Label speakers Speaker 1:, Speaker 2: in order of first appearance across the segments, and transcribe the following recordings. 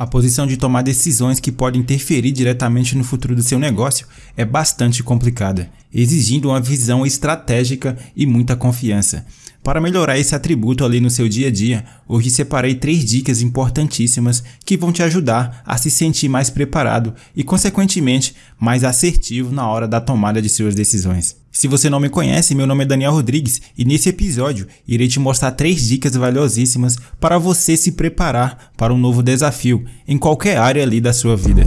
Speaker 1: A posição de tomar decisões que podem interferir diretamente no futuro do seu negócio é bastante complicada, exigindo uma visão estratégica e muita confiança. Para melhorar esse atributo ali no seu dia a dia, hoje separei três dicas importantíssimas que vão te ajudar a se sentir mais preparado e, consequentemente, mais assertivo na hora da tomada de suas decisões. Se você não me conhece, meu nome é Daniel Rodrigues e nesse episódio irei te mostrar três dicas valiosíssimas para você se preparar para um novo desafio em qualquer área ali da sua vida.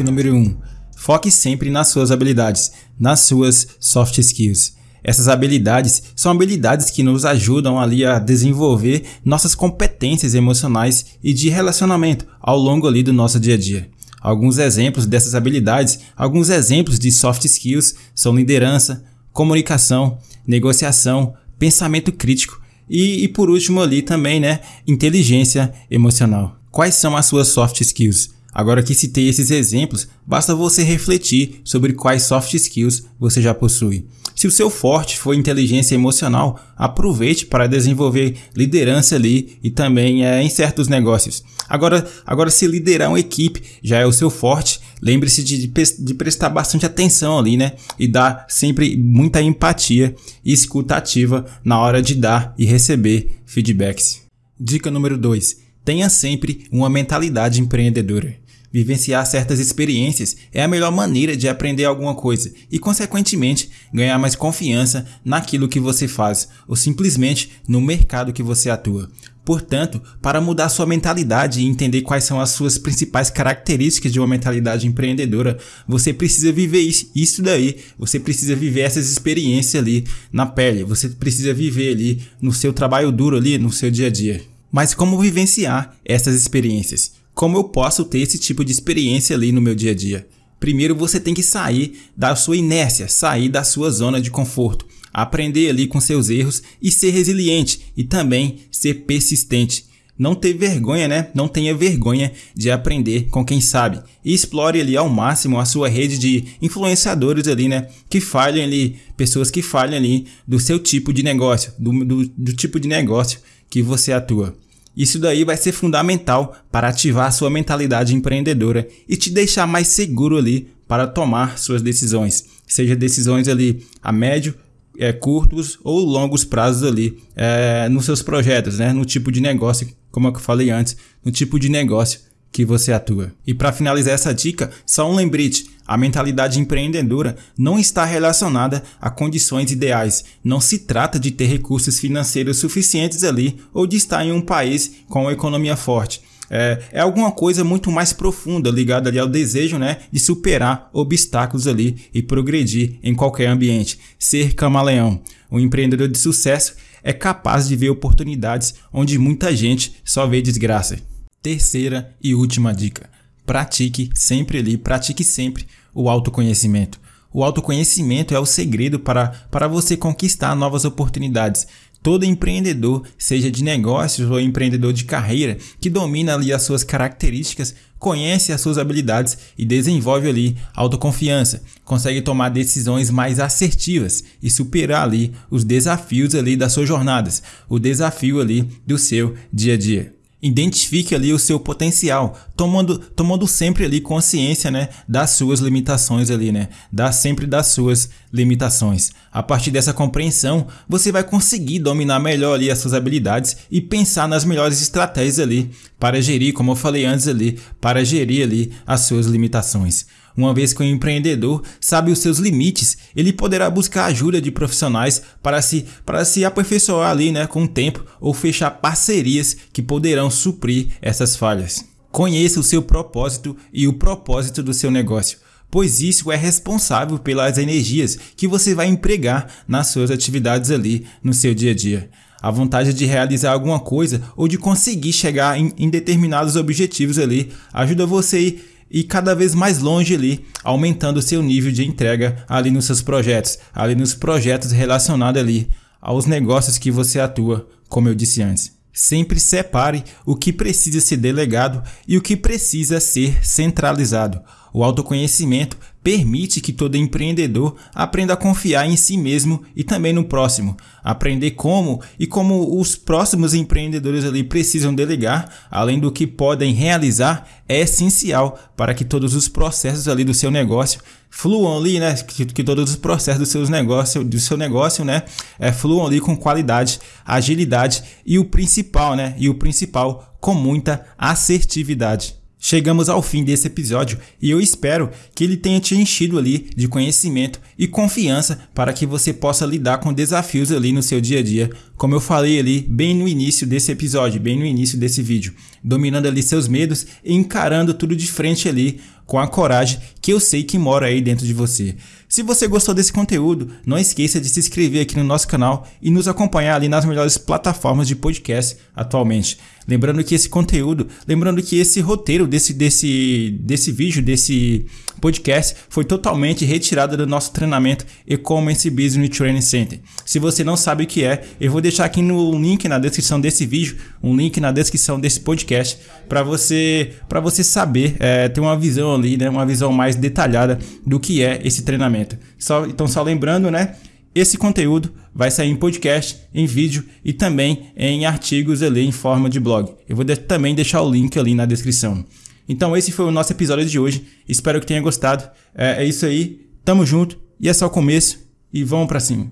Speaker 1: Dica número 1. Um, Foque sempre nas suas habilidades, nas suas soft skills. Essas habilidades são habilidades que nos ajudam ali a desenvolver nossas competências emocionais e de relacionamento ao longo ali do nosso dia a dia. Alguns exemplos dessas habilidades, alguns exemplos de soft skills são liderança, comunicação, negociação, pensamento crítico e, e por último ali também, né, inteligência emocional. Quais são as suas soft skills? Agora que citei esses exemplos, basta você refletir sobre quais soft skills você já possui. Se o seu forte for inteligência emocional, aproveite para desenvolver liderança ali e também é, em certos negócios. Agora, agora se liderar uma equipe já é o seu forte, lembre-se de, de, prestar bastante atenção ali, né? E dar sempre muita empatia e escuta ativa na hora de dar e receber feedbacks. Dica número 2 Tenha sempre uma mentalidade empreendedora. Vivenciar certas experiências é a melhor maneira de aprender alguma coisa e, consequentemente, ganhar mais confiança naquilo que você faz ou simplesmente no mercado que você atua. Portanto, para mudar sua mentalidade e entender quais são as suas principais características de uma mentalidade empreendedora, você precisa viver isso, daí, você precisa viver essas experiências ali na pele, você precisa viver ali no seu trabalho duro ali, no seu dia a dia. Mas como vivenciar essas experiências? Como eu posso ter esse tipo de experiência ali no meu dia a dia? Primeiro você tem que sair da sua inércia, sair da sua zona de conforto, aprender ali com seus erros e ser resiliente e também ser persistente. Não ter vergonha, né? Não tenha vergonha de aprender com quem sabe. E explore ali ao máximo a sua rede de influenciadores ali, né? Que falhem ali, pessoas que falhem ali do seu tipo de negócio, do, do, do tipo de negócio que você atua. Isso daí vai ser fundamental para ativar sua mentalidade empreendedora e te deixar mais seguro ali para tomar suas decisões, seja decisões ali a médio, é, curtos ou longos prazos ali é, nos seus projetos, né? no tipo de negócio, como eu falei antes, no tipo de negócio que você atua. E para finalizar essa dica, só um lembrete: a mentalidade empreendedora não está relacionada a condições ideais. Não se trata de ter recursos financeiros suficientes ali ou de estar em um país com uma economia forte. É, é, alguma coisa muito mais profunda ligada ali ao desejo né, de superar obstáculos ali e progredir em qualquer ambiente. Ser camaleão. Um empreendedor de sucesso é capaz de ver oportunidades onde muita gente só vê desgraça. Terceira e última dica: pratique sempre ali, pratique sempre o autoconhecimento. O autoconhecimento é o segredo para, para você conquistar novas oportunidades. Todo empreendedor, seja de negócios ou empreendedor de carreira, que domina ali as suas características, conhece as suas habilidades e desenvolve ali autoconfiança, consegue tomar decisões mais assertivas e superar ali os desafios ali das suas jornadas, o desafio ali do seu dia a dia. Identifique ali o seu potencial, tomando, tomando sempre ali consciência, né, das suas limitações ali, né, dá sempre das suas limitações. A partir dessa compreensão, você vai conseguir dominar melhor ali as suas habilidades e pensar nas melhores estratégias ali para gerir, como eu falei antes ali, para gerir ali as suas limitações. Uma vez que o empreendedor sabe os seus limites, ele poderá buscar ajuda de profissionais para se, para se aperfeiçoar ali né, com o tempo ou fechar parcerias que poderão suprir essas falhas. Conheça o seu propósito e o propósito do seu negócio, pois isso é responsável pelas energias que você vai empregar nas suas atividades ali no seu dia a dia. A vontade de realizar alguma coisa ou de conseguir chegar em, em determinados objetivos ali ajuda você e cada vez mais longe ali, aumentando seu nível de entrega ali nos seus projetos, ali nos projetos relacionados ali aos negócios que você atua, como eu disse antes. Sempre separe o que precisa ser delegado e o que precisa ser centralizado. O autoconhecimento permite que todo empreendedor aprenda a confiar em si mesmo e também no próximo, aprender como e como os próximos empreendedores ali precisam delegar, além do que podem realizar, é essencial para que todos os processos ali do seu negócio fluam ali, né? Que, que todos os processos do seus negócio, do seu negócio, né? É, fluam ali com qualidade, agilidade e o principal, né? E o principal, com muita assertividade. Chegamos ao fim desse episódio e eu espero que ele tenha te enchido ali de conhecimento e confiança para que você possa lidar com desafios ali no seu dia a dia, como eu falei ali bem no início desse episódio, bem no início desse vídeo, dominando ali seus medos e encarando tudo de frente ali com a coragem que eu sei que mora aí dentro de você. Se você gostou desse conteúdo, não esqueça de se inscrever aqui no nosso canal e nos acompanhar ali nas melhores plataformas de podcast atualmente. Lembrando que esse conteúdo, lembrando que esse roteiro desse, desse, desse vídeo, desse podcast, foi totalmente retirado do nosso treinamento E-Commerce Business Training Center. Se você não sabe o que é, eu vou deixar aqui no link na descrição desse vídeo, um link na descrição desse podcast, para você, para você saber, é, ter uma visão ali, né, uma visão mais detalhada do que é esse treinamento. Só, então, só lembrando, né? Esse conteúdo vai sair em podcast, em vídeo e também em artigos ali em forma de blog. Eu vou de também deixar o link ali na descrição. Então esse foi o nosso episódio de hoje. Espero que tenha gostado. É, é isso aí. Tamo junto e é só o começo e vamos para cima.